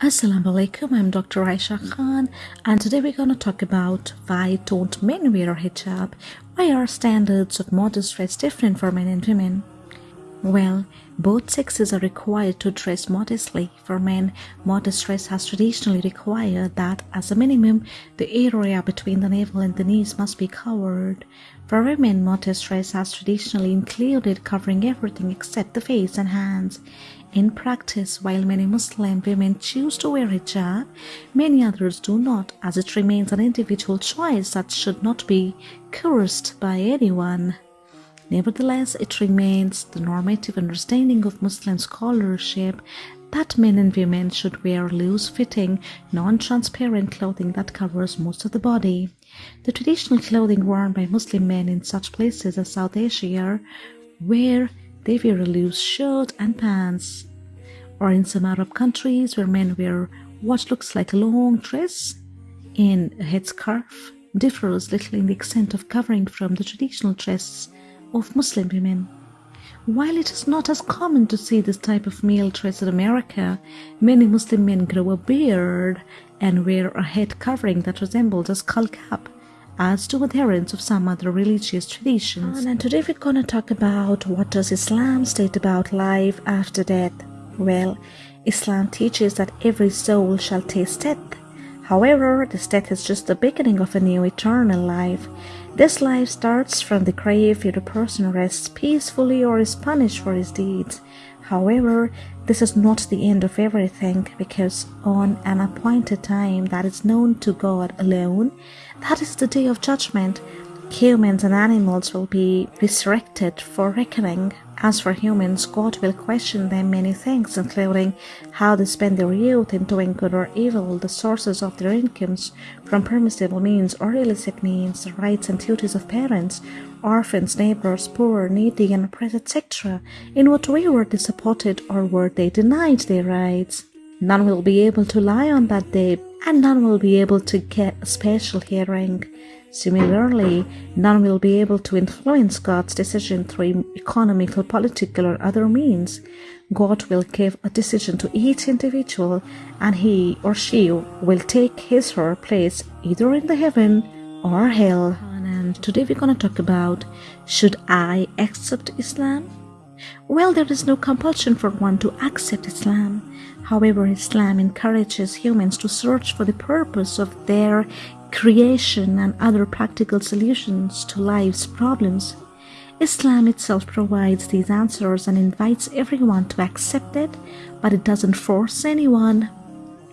Assalamu alaikum, I'm Dr. Aisha Khan, and today we're going to talk about why don't men wear hijab? Why are standards of modest dress different for men and women? Well, both sexes are required to dress modestly. For men, modest dress has traditionally required that, as a minimum, the area between the navel and the knees must be covered. For women, modest dress has traditionally included covering everything except the face and hands. In practice, while many Muslim women choose to wear hijab, many others do not, as it remains an individual choice that should not be coerced by anyone. Nevertheless, it remains the normative understanding of Muslim scholarship that men and women should wear loose fitting, non transparent clothing that covers most of the body. The traditional clothing worn by Muslim men in such places as South Asia, where they wear a loose shirt and pants, or in some Arab countries where men wear what looks like a long dress. In a headscarf, differs little in the extent of covering from the traditional dress of Muslim women. While it is not as common to see this type of male dress in America, many Muslim men grow a beard and wear a head covering that resembles a skull cap, as do adherents of some other religious traditions. Ah, and today we're to talk about what does Islam state about life after death. Well, Islam teaches that every soul shall taste death. However, this death is just the beginning of a new eternal life. This life starts from the grave if a person rests peacefully or is punished for his deeds. However, this is not the end of everything because on an appointed time that is known to God alone, that is the day of judgment, humans and animals will be resurrected for reckoning. As for humans, God will question them many things, including how they spend their youth in doing good or evil, the sources of their incomes from permissible means or illicit means, the rights and duties of parents, orphans, neighbors, poor, needy, and oppressed, etc. In what way were they supported or were they denied their rights? None will be able to lie on that day, and none will be able to get a special hearing. Similarly, none will be able to influence God's decision through economical, political, or other means. God will give a decision to each individual, and he or she will take his or her place either in the heaven or hell. And today we're going to talk about should I accept Islam? Well, there is no compulsion for one to accept Islam. However, Islam encourages humans to search for the purpose of their creation and other practical solutions to life's problems. Islam itself provides these answers and invites everyone to accept it, but it doesn't force anyone.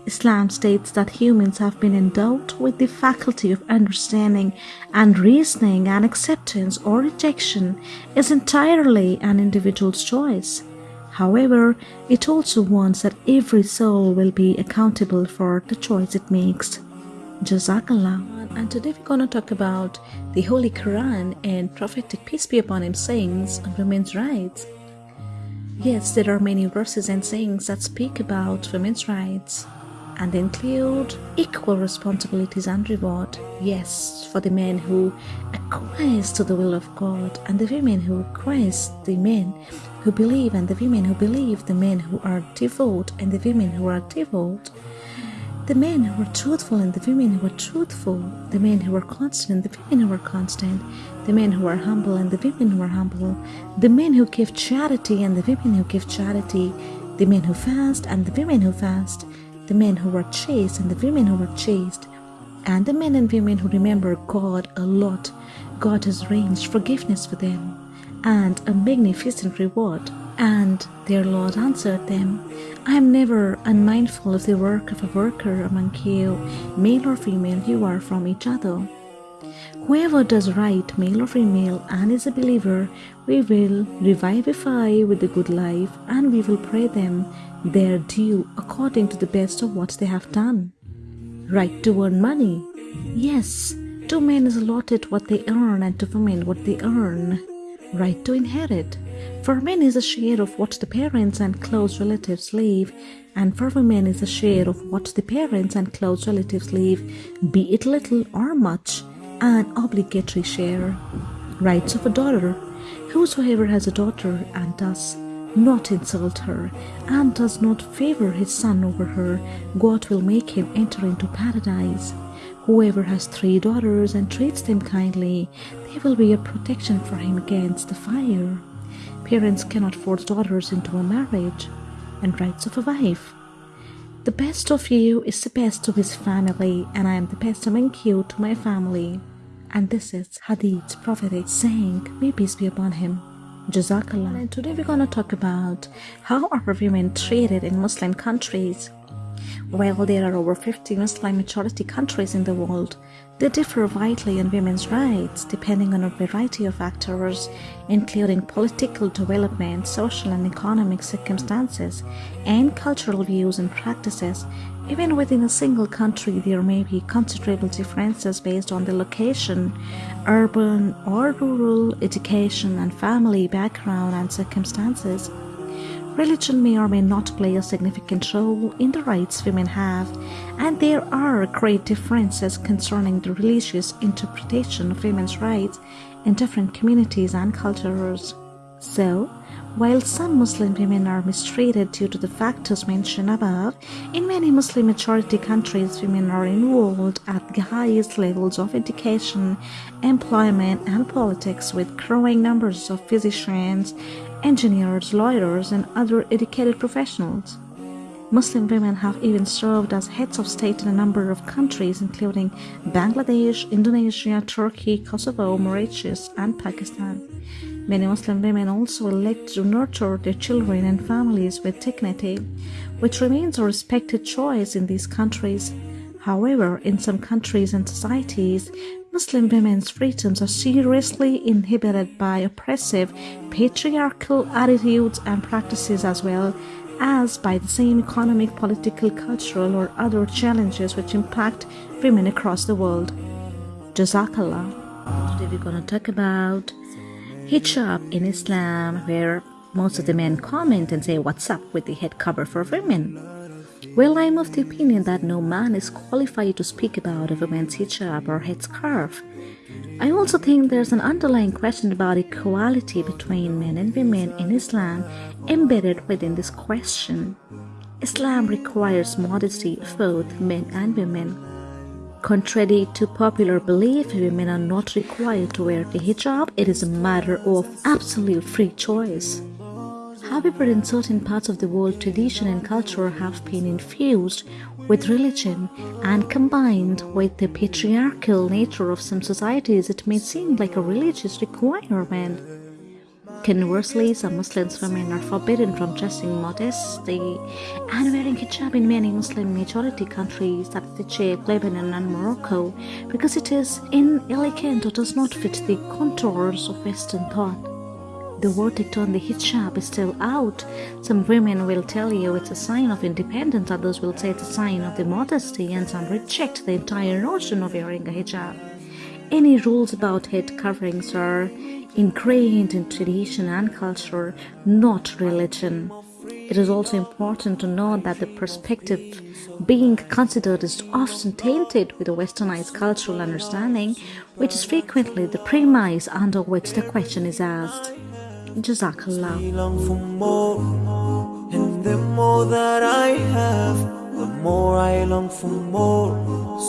Islam states that humans have been endowed with the faculty of understanding and reasoning, and acceptance or rejection is entirely an individual's choice. However, it also wants that every soul will be accountable for the choice it makes. Jazakallah. And today we're going to talk about the Holy Quran and prophetic peace be upon him sayings on women's rights. Yes, there are many verses and sayings that speak about women's rights and include equal responsibilities and reward. Yes, for the men who acquiesce to the will of God and the women who acquiesce, the men who believe and the women who believe, the men who are devout and the women who are devout. The men who are truthful and the women who are truthful, the men who are constant and the women who are constant, the men who are humble and the women who are humble, the men who give charity and the women who give charity, the men who fast and the women who fast, the men who were chaste and the women who were chaste, and the men and women who remember God a lot. God has arranged forgiveness for them and a magnificent reward. And their Lord answered them, I am never unmindful of the work of a worker among you, male or female, you are from each other. Whoever does right, male or female, and is a believer, we will revivify with the good life, and we will pray them their due according to the best of what they have done. Right to earn money. Yes, to men is allotted what they earn, and to women what they earn. Right to inherit. For men is a share of what the parents and close relatives leave, and for women is a share of what the parents and close relatives leave, be it little or much, an obligatory share. Rights of a daughter. Whosoever has a daughter and does not insult her, and does not favor his son over her, God will make him enter into paradise. Whoever has three daughters and treats them kindly, they will be a protection for him against the fire. Parents cannot force daughters into a marriage and rights of a wife. The best of you is the best to his family, and I am the best among you to my family. And this is Hadith's prophetic saying, may peace be upon him. Jazakallah. And today we're going to talk about how are women treated in Muslim countries. While there are over 50 Muslim majority countries in the world, they differ widely in women's rights depending on a variety of factors, including political development, social and economic circumstances, and cultural views and practices. Even within a single country, there may be considerable differences based on the location, urban or rural, education and family background and circumstances. Religion may or may not play a significant role in the rights women have, and there are great differences concerning the religious interpretation of women's rights in different communities and cultures. So, while some Muslim women are mistreated due to the factors mentioned above, in many Muslim majority countries women are involved at the highest levels of education, employment and politics with growing numbers of physicians, engineers, lawyers, and other educated professionals. Muslim women have even served as heads of state in a number of countries, including Bangladesh, Indonesia, Turkey, Kosovo, Mauritius, and Pakistan. Many Muslim women also elect to nurture their children and families with dignity, which remains a respected choice in these countries. However, in some countries and societies, Muslim women's freedoms are seriously inhibited by oppressive patriarchal attitudes and practices as well as by the same economic, political, cultural or other challenges which impact women across the world. Jazakallah. Today we're going to talk about hijab in Islam where most of the men comment and say what's up with the head cover for women. Well, I'm of the opinion that no man is qualified to speak about a woman's hijab or headscarf. I also think there's an underlying question about equality between men and women in Islam embedded within this question. Islam requires modesty of both men and women. Contrary to popular belief, women are not required to wear the hijab. It is a matter of absolute free choice. However, in certain parts of the world, tradition and culture have been infused with religion and combined with the patriarchal nature of some societies, it may seem like a religious requirement. Conversely, some Muslim women are forbidden from dressing modestly and wearing hijab in many Muslim majority countries such as Egypt, Lebanon and Morocco because it is inelegant or does not fit the contours of Western thought. The verdict on the hijab is still out. Some women will tell you it's a sign of independence, others will say it's a sign of modesty, and some reject the entire notion of wearing a hijab. Any rules about head coverings are ingrained in tradition and culture, not religion. It is also important to note that the perspective being considered is often tainted with a westernized cultural understanding, which is frequently the premise under which the question is asked. Jazakallah. And the more that I have, the more I long for more.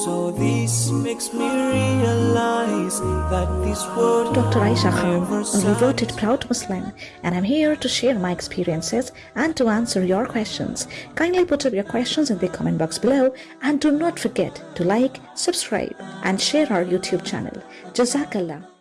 So this makes me realize that this world Dr. Aisha Khan, a devoted proud Muslim, and I'm here to share my experiences and to answer your questions. Kindly put up your questions in the comment box below and do not forget to like, subscribe and share our YouTube channel. Jazakallah.